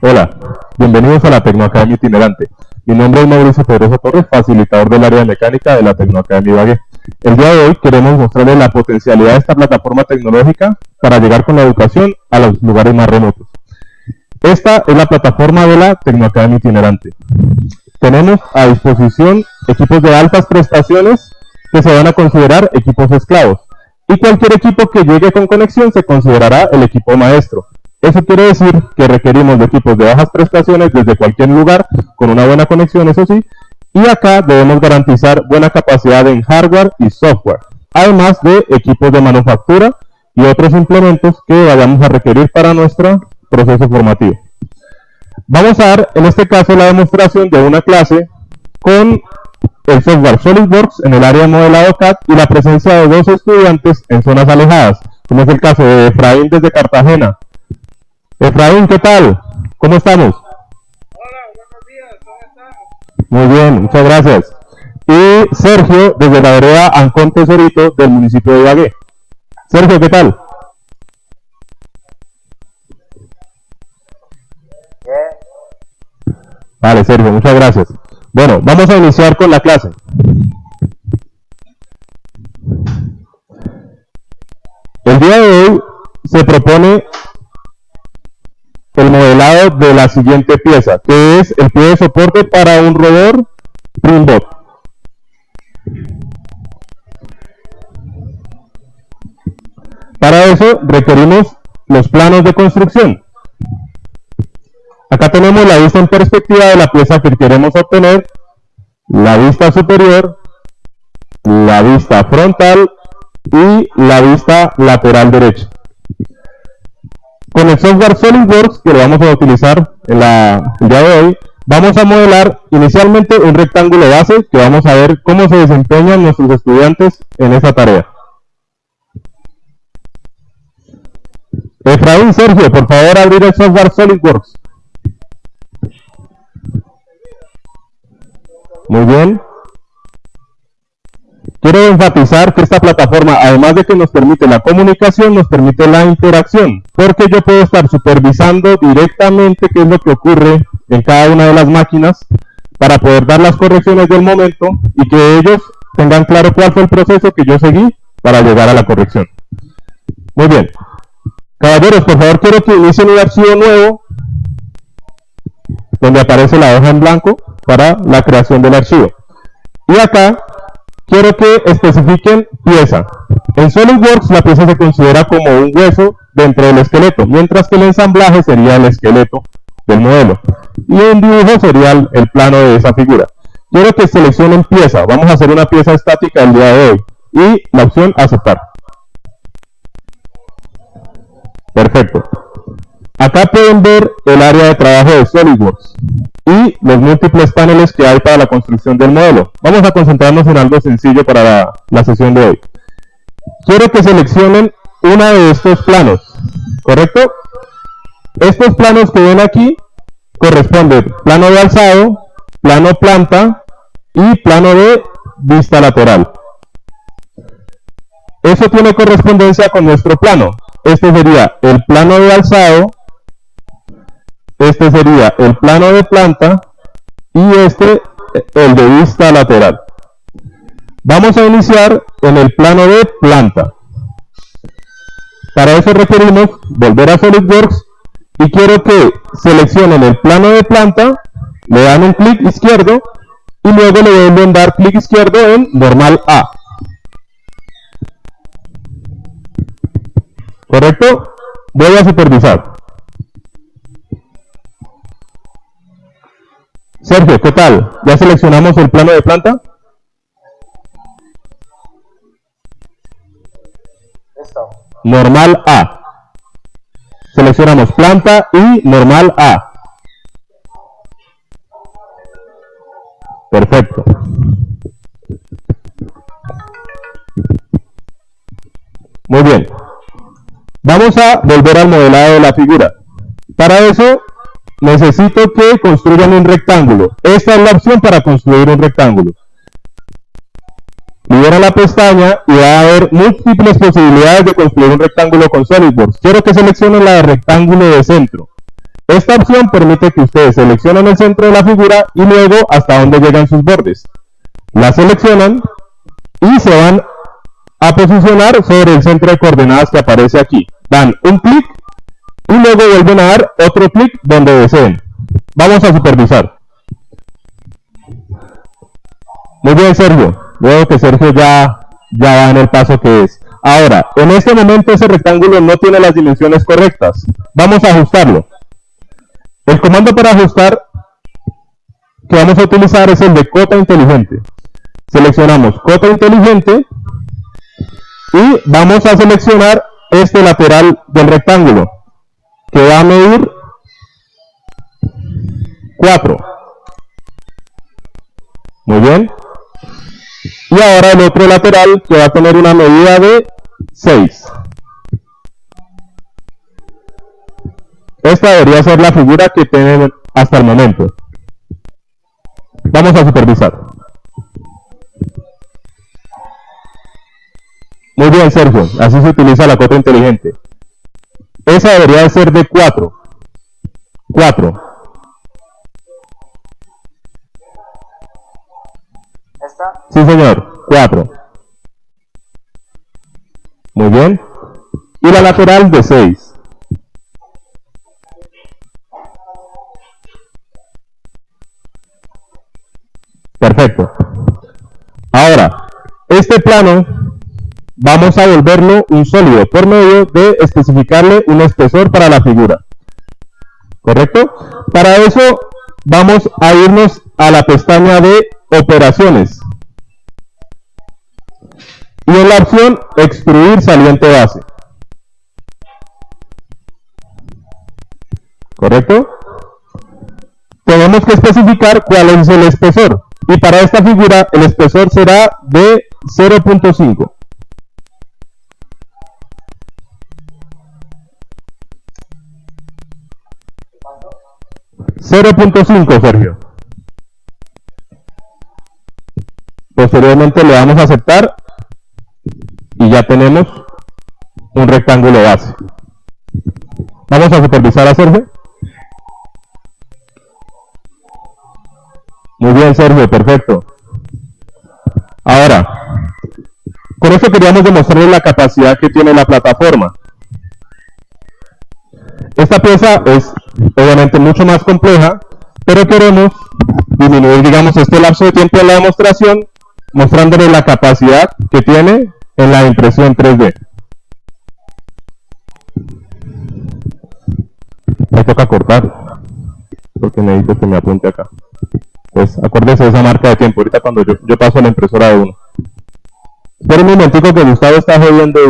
Hola, bienvenidos a la Tecnoacademia Itinerante. Mi nombre es Mauricio Pedroso Torres, facilitador del área de mecánica de la Tecnoacademia Ibagué. El día de hoy queremos mostrarles la potencialidad de esta plataforma tecnológica para llegar con la educación a los lugares más remotos. Esta es la plataforma de la Tecnoacademia Itinerante. Tenemos a disposición equipos de altas prestaciones que se van a considerar equipos esclavos. Y cualquier equipo que llegue con conexión se considerará el equipo maestro. Eso quiere decir que requerimos de equipos de bajas prestaciones desde cualquier lugar, con una buena conexión, eso sí, y acá debemos garantizar buena capacidad en hardware y software, además de equipos de manufactura y otros implementos que vayamos a requerir para nuestro proceso formativo. Vamos a dar en este caso la demostración de una clase con el software SolidWorks en el área de modelado CAD y la presencia de dos estudiantes en zonas alejadas, como es el caso de Efraín desde Cartagena Efraín, ¿qué tal? ¿Cómo estamos? Hola, buenos días, ¿cómo estamos? Muy bien, muchas gracias. Y Sergio, desde la vereda Ancón Tesorito del municipio de Ibagué. Sergio, ¿qué tal? Bien. Vale, Sergio, muchas gracias. Bueno, vamos a iniciar con la clase. El día de hoy se propone modelado de la siguiente pieza, que es el pie de soporte para un rotor Primbot. Para eso requerimos los planos de construcción. Acá tenemos la vista en perspectiva de la pieza que queremos obtener, la vista superior, la vista frontal y la vista lateral derecha. Con el software SolidWorks, que lo vamos a utilizar en la, el día de hoy, vamos a modelar inicialmente un rectángulo base que vamos a ver cómo se desempeñan nuestros estudiantes en esa tarea. Efraín, Sergio, por favor abrir el software SolidWorks. Muy bien. Quiero enfatizar que esta plataforma, además de que nos permite la comunicación, nos permite la interacción, porque yo puedo estar supervisando directamente qué es lo que ocurre en cada una de las máquinas para poder dar las correcciones del momento y que ellos tengan claro cuál fue el proceso que yo seguí para llegar a la corrección. Muy bien. Caballeros, por favor, quiero que inicien un archivo nuevo donde aparece la hoja en blanco para la creación del archivo. Y acá quiero que especifiquen pieza. En SolidWorks la pieza se considera como un hueso dentro del esqueleto, mientras que el ensamblaje sería el esqueleto del modelo. Y un dibujo sería el, plano de esa figura. Quiero que seleccionen pieza. Vamos a hacer una pieza estática el día de hoy. Y la opción aceptar. Perfecto. Acá pueden ver el área de trabajo de SolidWorks y los múltiples paneles que hay para la construcción del modelo. Vamos a concentrarnos en algo sencillo para la, sesión de hoy. Quiero que seleccionen uno de estos planos, ¿correcto? Estos planos que ven aquí corresponden plano de alzado, plano planta y plano de vista lateral. Eso tiene correspondencia con nuestro plano. Este sería el plano de alzado, este sería el plano de planta y este el de vista lateral. Vamos a iniciar en el plano de planta. Para eso requerimos volver a SolidWorks y quiero que seleccionen el plano de planta, le dan un clic izquierdo y luego le deben dar clic izquierdo en normal A. ¿Correcto? Voy a supervisar. Sergio, ¿qué tal? ¿Ya seleccionamos el plano de planta? Listo. Normal A. Seleccionamos planta y normal A. Perfecto. Muy bien. Vamos a volver al modelado de la figura. Para eso necesito que construyan un rectángulo. Esta es la opción para construir un rectángulo. Libera la pestaña y va a haber múltiples posibilidades de construir un rectángulo con SolidWorks. Quiero que seleccionen la de rectángulo de centro. Esta opción permite que ustedes seleccionen el centro de la figura y luego hasta dónde llegan sus bordes. La seleccionan y se van a posicionar sobre el centro de coordenadas que aparece aquí. Dan un clic y luego vuelven a dar otro clic donde deseen. Vamos a supervisar. Muy bien, Sergio. Veo que Sergio ya, ya va en el paso que es. Ahora, en este momento ese rectángulo no tiene las dimensiones correctas. Vamos a ajustarlo. El comando para ajustar que vamos a utilizar es el de cota inteligente. Seleccionamos cota inteligente y vamos a seleccionar este lateral del rectángulo que va a medir 4. Muy bien. Y ahora el otro lateral que va a tener una medida de 6. Esta debería ser la figura que tienen hasta el momento. Vamos a supervisar. Muy bien, Sergio. Así se utiliza la cota inteligente. Esa debería ser de 4. 4. ¿Esta? Sí, señor. 4. Muy bien. Y la lateral de 6. Perfecto. Ahora, este plano vamos a volverlo un sólido por medio de especificarle un espesor para la figura. ¿Correcto? Para eso vamos a irnos a la pestaña de operaciones. Y en la opción extruir saliente base. ¿Correcto? Tenemos que especificar cuál es el espesor. Y para esta figura el espesor será de 0.5. 0.5, Sergio. Posteriormente le damos a aceptar y ya tenemos un rectángulo base. Vamos a supervisar a Sergio. Muy bien, Sergio, perfecto. Ahora, con eso queríamos demostrarles la capacidad que tiene la plataforma. Esta pieza es obviamente mucho más compleja, pero queremos disminuir, digamos, este lapso de tiempo de la demostración, mostrándole la capacidad que tiene en la impresión 3D. Me toca cortar, porque necesito que me apunte acá. Pues acuérdese de esa marca de tiempo, ahorita cuando yo, yo paso a la impresora de uno. Espera un momentico que Gustavo está jodiendo y